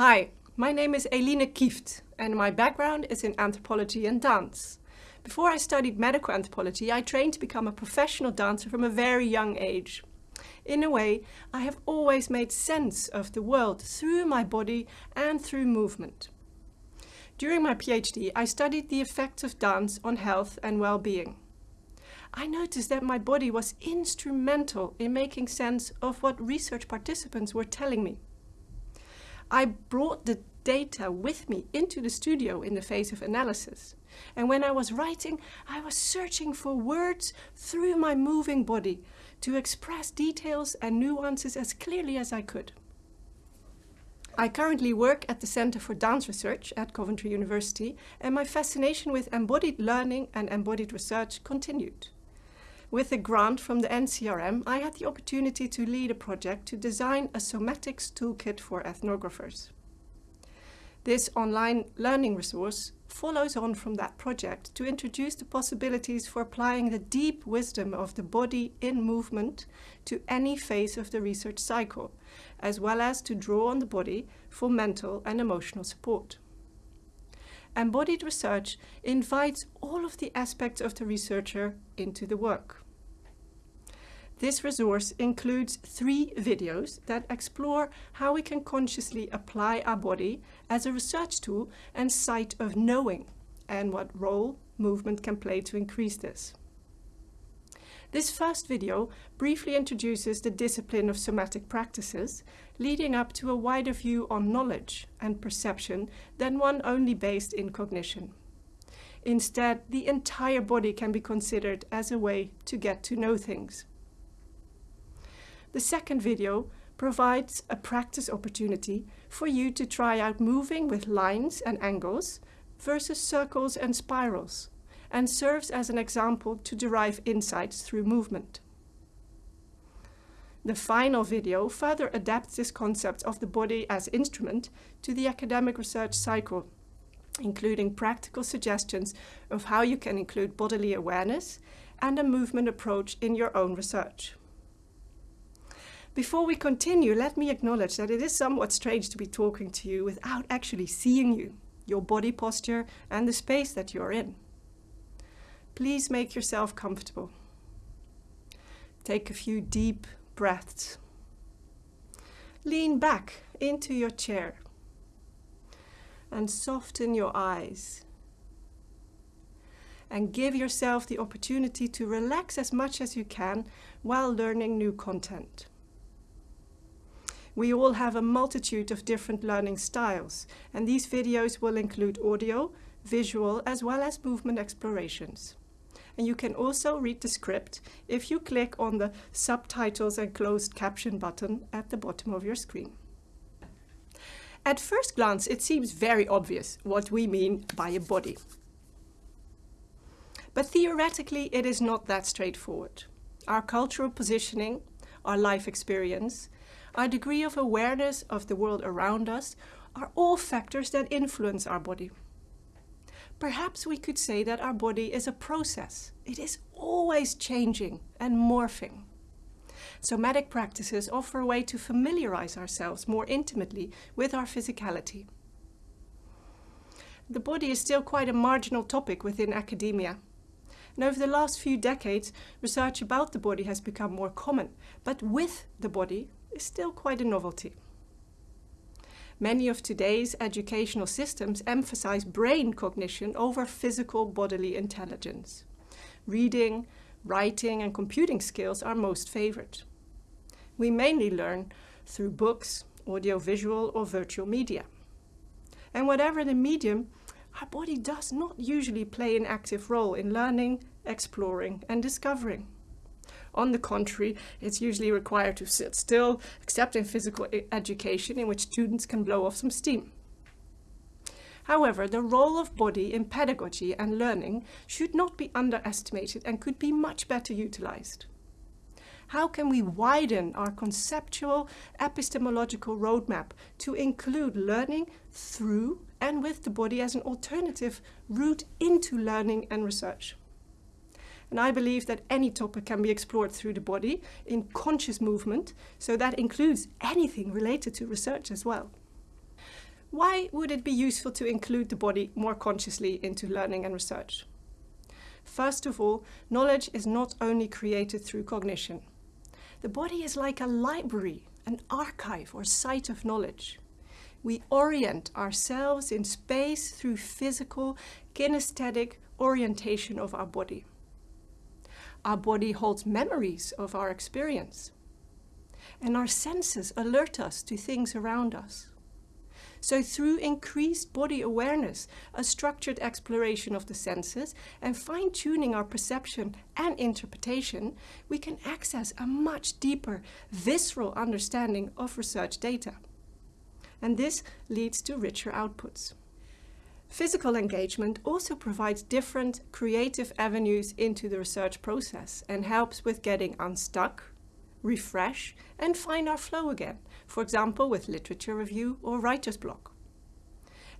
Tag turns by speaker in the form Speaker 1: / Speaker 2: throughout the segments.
Speaker 1: Hi, my name is Eline Kieft and my background is in anthropology and dance. Before I studied medical anthropology, I trained to become a professional dancer from a very young age. In a way, I have always made sense of the world through my body and through movement. During my PhD, I studied the effects of dance on health and well-being. I noticed that my body was instrumental in making sense of what research participants were telling me. I brought the data with me into the studio in the phase of analysis. And when I was writing, I was searching for words through my moving body to express details and nuances as clearly as I could. I currently work at the Center for Dance Research at Coventry University and my fascination with embodied learning and embodied research continued. With a grant from the NCRM, I had the opportunity to lead a project to design a somatics toolkit for ethnographers. This online learning resource follows on from that project to introduce the possibilities for applying the deep wisdom of the body in movement to any phase of the research cycle, as well as to draw on the body for mental and emotional support. Embodied research invites all of the aspects of the researcher into the work. This resource includes three videos that explore how we can consciously apply our body as a research tool and site of knowing, and what role movement can play to increase this. This first video briefly introduces the discipline of somatic practices, leading up to a wider view on knowledge and perception than one only based in cognition. Instead, the entire body can be considered as a way to get to know things. The second video provides a practice opportunity for you to try out moving with lines and angles versus circles and spirals and serves as an example to derive insights through movement. The final video further adapts this concept of the body as instrument to the academic research cycle, including practical suggestions of how you can include bodily awareness and a movement approach in your own research. Before we continue, let me acknowledge that it is somewhat strange to be talking to you without actually seeing you, your body posture and the space that you're in. Please make yourself comfortable. Take a few deep breaths. Lean back into your chair and soften your eyes. And give yourself the opportunity to relax as much as you can while learning new content. We all have a multitude of different learning styles, and these videos will include audio, visual, as well as movement explorations and you can also read the script if you click on the subtitles and closed caption button at the bottom of your screen. At first glance, it seems very obvious what we mean by a body. But theoretically, it is not that straightforward. Our cultural positioning, our life experience, our degree of awareness of the world around us are all factors that influence our body. Perhaps we could say that our body is a process. It is always changing and morphing. Somatic practices offer a way to familiarize ourselves more intimately with our physicality. The body is still quite a marginal topic within academia. And over the last few decades, research about the body has become more common, but with the body is still quite a novelty. Many of today's educational systems emphasize brain cognition over physical bodily intelligence. Reading, writing and computing skills are most favored. We mainly learn through books, audiovisual or virtual media. And whatever the medium, our body does not usually play an active role in learning, exploring and discovering. On the contrary, it's usually required to sit still, except in physical education in which students can blow off some steam. However, the role of body in pedagogy and learning should not be underestimated and could be much better utilized. How can we widen our conceptual epistemological roadmap to include learning through and with the body as an alternative route into learning and research? And I believe that any topic can be explored through the body in conscious movement, so that includes anything related to research as well. Why would it be useful to include the body more consciously into learning and research? First of all, knowledge is not only created through cognition. The body is like a library, an archive or site of knowledge. We orient ourselves in space through physical, kinesthetic orientation of our body. Our body holds memories of our experience. And our senses alert us to things around us. So through increased body awareness, a structured exploration of the senses and fine-tuning our perception and interpretation, we can access a much deeper, visceral understanding of research data. And this leads to richer outputs. Physical engagement also provides different creative avenues into the research process and helps with getting unstuck, refresh and find our flow again, for example with literature review or writer's block.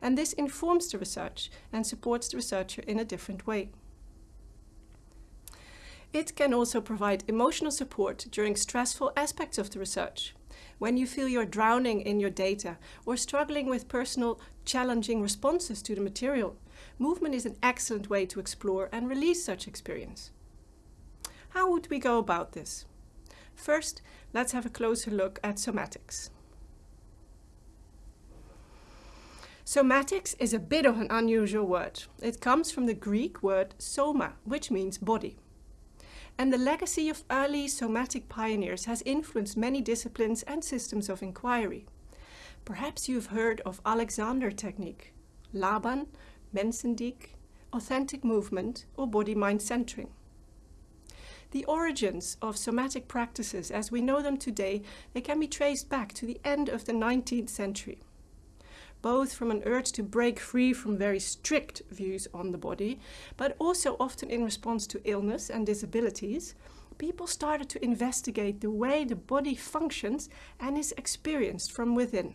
Speaker 1: And this informs the research and supports the researcher in a different way. It can also provide emotional support during stressful aspects of the research, when you feel you're drowning in your data or struggling with personal challenging responses to the material, movement is an excellent way to explore and release such experience. How would we go about this? First, let's have a closer look at somatics. Somatics is a bit of an unusual word. It comes from the Greek word soma, which means body. And the legacy of early somatic pioneers has influenced many disciplines and systems of inquiry. Perhaps you've heard of Alexander technique, Laban, Mensendieck, authentic movement or body-mind centering. The origins of somatic practices as we know them today, they can be traced back to the end of the 19th century. Both from an urge to break free from very strict views on the body, but also often in response to illness and disabilities, people started to investigate the way the body functions and is experienced from within.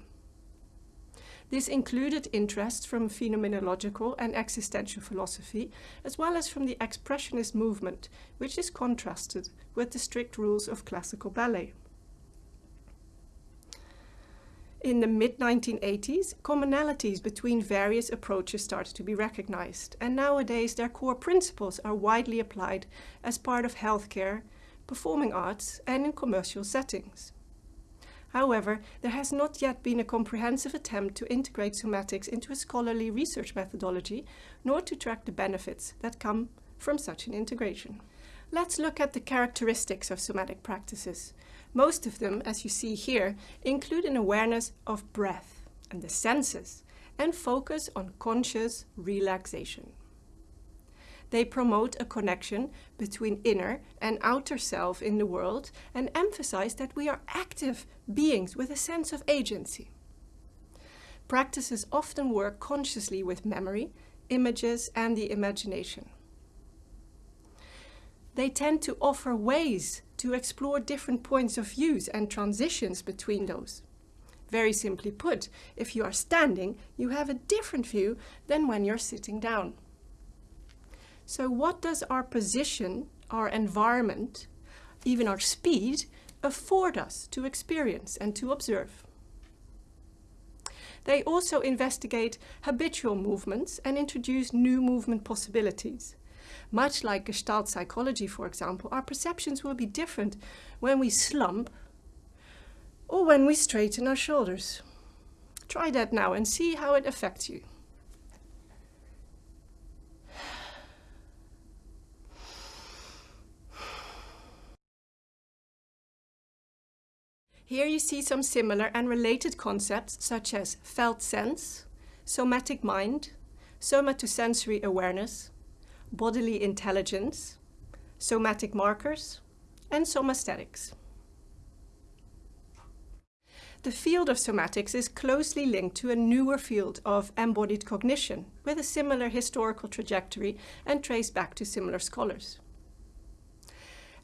Speaker 1: This included interests from phenomenological and existential philosophy, as well as from the expressionist movement, which is contrasted with the strict rules of classical ballet. In the mid-1980s, commonalities between various approaches started to be recognized, and nowadays their core principles are widely applied as part of healthcare, performing arts, and in commercial settings. However, there has not yet been a comprehensive attempt to integrate somatics into a scholarly research methodology, nor to track the benefits that come from such an integration. Let's look at the characteristics of somatic practices. Most of them, as you see here, include an awareness of breath and the senses, and focus on conscious relaxation. They promote a connection between inner and outer self in the world and emphasize that we are active beings with a sense of agency. Practices often work consciously with memory, images and the imagination. They tend to offer ways to explore different points of views and transitions between those. Very simply put, if you are standing, you have a different view than when you're sitting down. So what does our position, our environment, even our speed, afford us to experience and to observe? They also investigate habitual movements and introduce new movement possibilities. Much like Gestalt psychology, for example, our perceptions will be different when we slump or when we straighten our shoulders. Try that now and see how it affects you. Here you see some similar and related concepts such as felt sense, somatic mind, somatosensory awareness, bodily intelligence, somatic markers, and somaesthetics. The field of somatics is closely linked to a newer field of embodied cognition with a similar historical trajectory and traced back to similar scholars.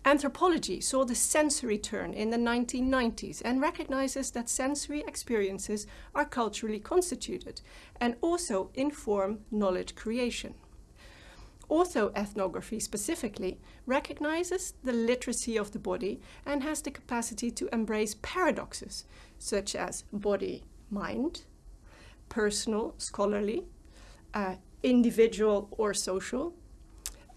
Speaker 1: Anthropology saw the sensory turn in the 1990s and recognizes that sensory experiences are culturally constituted and also inform knowledge creation. Autoethnography specifically recognizes the literacy of the body and has the capacity to embrace paradoxes such as body-mind, personal, scholarly, uh, individual or social,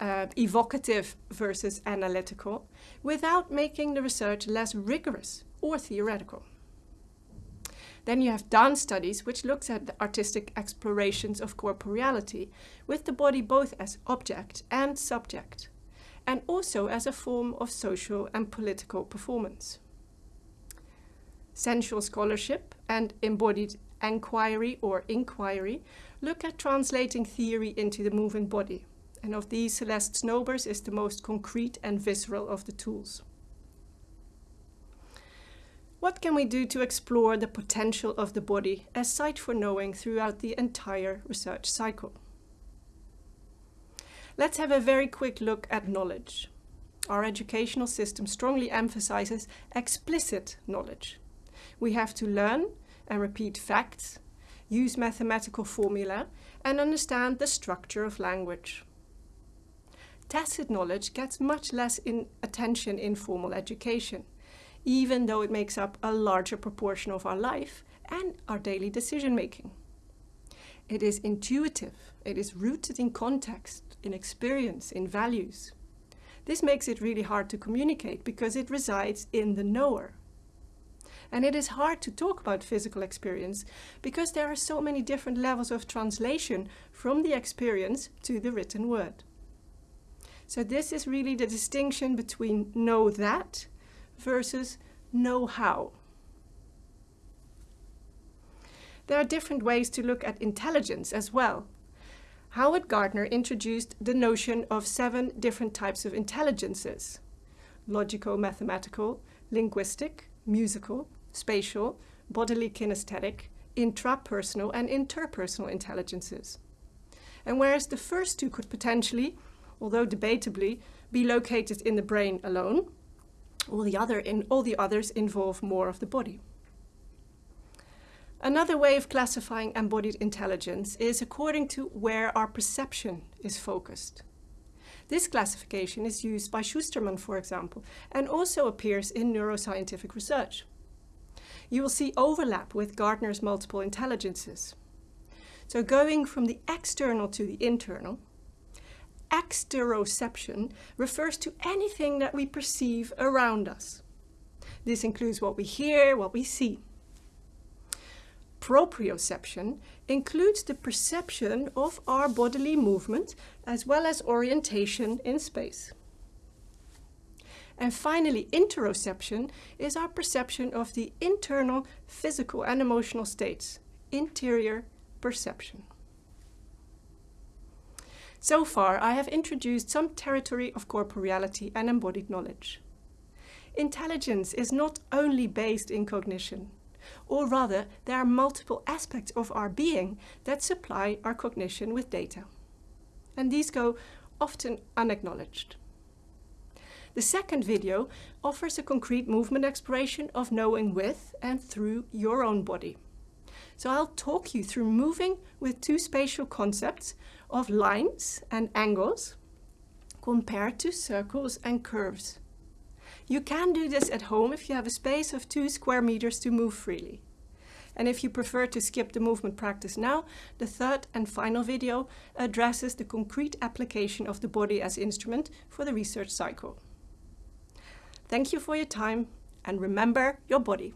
Speaker 1: uh, evocative versus analytical, without making the research less rigorous or theoretical. Then you have dance studies, which looks at the artistic explorations of corporeality, with the body both as object and subject, and also as a form of social and political performance. Sensual scholarship and embodied enquiry or inquiry look at translating theory into the moving body. And of these, Celeste Snowber's is the most concrete and visceral of the tools. What can we do to explore the potential of the body as site for knowing throughout the entire research cycle? Let's have a very quick look at knowledge. Our educational system strongly emphasizes explicit knowledge. We have to learn and repeat facts, use mathematical formula, and understand the structure of language. Tacit knowledge gets much less in attention in formal education, even though it makes up a larger proportion of our life and our daily decision making. It is intuitive, it is rooted in context, in experience, in values. This makes it really hard to communicate because it resides in the knower. And it is hard to talk about physical experience because there are so many different levels of translation from the experience to the written word. So this is really the distinction between know that versus know how. There are different ways to look at intelligence as well. Howard Gardner introduced the notion of seven different types of intelligences. Logico-mathematical, linguistic, musical, spatial, bodily kinesthetic, intrapersonal and interpersonal intelligences. And whereas the first two could potentially, although debatably, be located in the brain alone, all the, other in, all the others involve more of the body. Another way of classifying embodied intelligence is according to where our perception is focused. This classification is used by Shusterman, for example, and also appears in neuroscientific research you will see overlap with Gardner's multiple intelligences. So going from the external to the internal, exteroception refers to anything that we perceive around us. This includes what we hear, what we see. Proprioception includes the perception of our bodily movement as well as orientation in space. And finally, interoception is our perception of the internal physical and emotional states, interior perception. So far, I have introduced some territory of corporeality and embodied knowledge. Intelligence is not only based in cognition, or rather, there are multiple aspects of our being that supply our cognition with data. And these go often unacknowledged. The second video offers a concrete movement exploration of knowing with and through your own body. So I'll talk you through moving with two spatial concepts of lines and angles compared to circles and curves. You can do this at home if you have a space of two square meters to move freely. And if you prefer to skip the movement practice now, the third and final video addresses the concrete application of the body as instrument for the research cycle. Thank you for your time and remember your body.